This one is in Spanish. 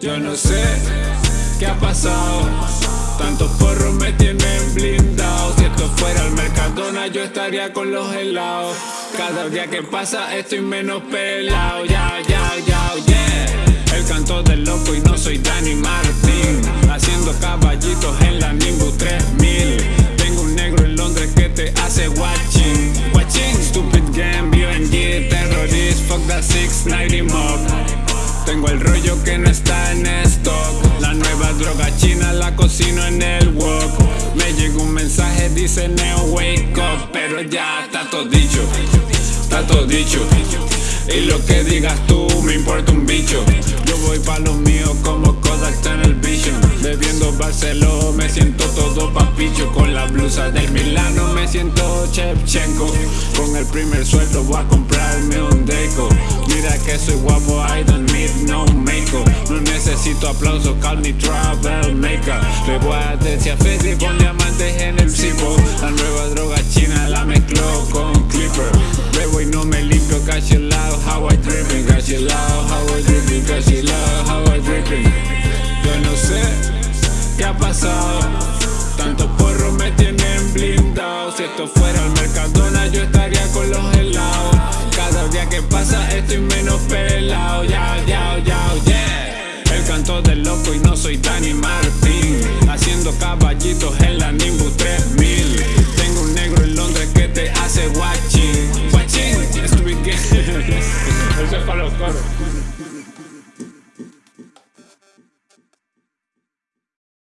Yo no sé qué ha pasado. Tantos porros me tienen blindado. Si esto fuera el Mercadona, yo estaría con los helados. Cada día que pasa estoy menos pelado. Ya, ya, ya, caballitos en la Nimbus 3000. Tengo un negro en Londres que te hace watching. Watching, stupid game, BNG, terrorist, fuck that 690 mob. Tengo el rollo que no está en stock. La nueva droga china la cocino en el wok. Me llegó un mensaje, dice Neo Wake Up. Pero ya está todo dicho, está todo dicho. Y lo que digas tú me importa un bicho. Yo voy pa' lo mío como papicho. Con la blusa del Milano me siento Chevchenko. Con el primer sueldo voy a comprarme un deco. Mira que soy guapo, I don't need no makeup. No necesito aplausos, call me travel maker. Le voy a decir a Fede con diamantes en el cipo. La nueva droga china la mezclo con Clipper. Bebo y no me limpio, casi lado, how I dripping. Casi lado, how I dripping, casi lado, how I dripping. Yo no sé qué ha pasado. Esto fuera el Mercadona, yo estaría con los helados. Cada día que pasa estoy menos pelado. Ya, ya, ya, yeah. El canto del loco y no soy Danny Martin. Haciendo caballitos en la Nimbus 3000. Tengo un negro en Londres que te hace watching. Watching. Eso es para los coros.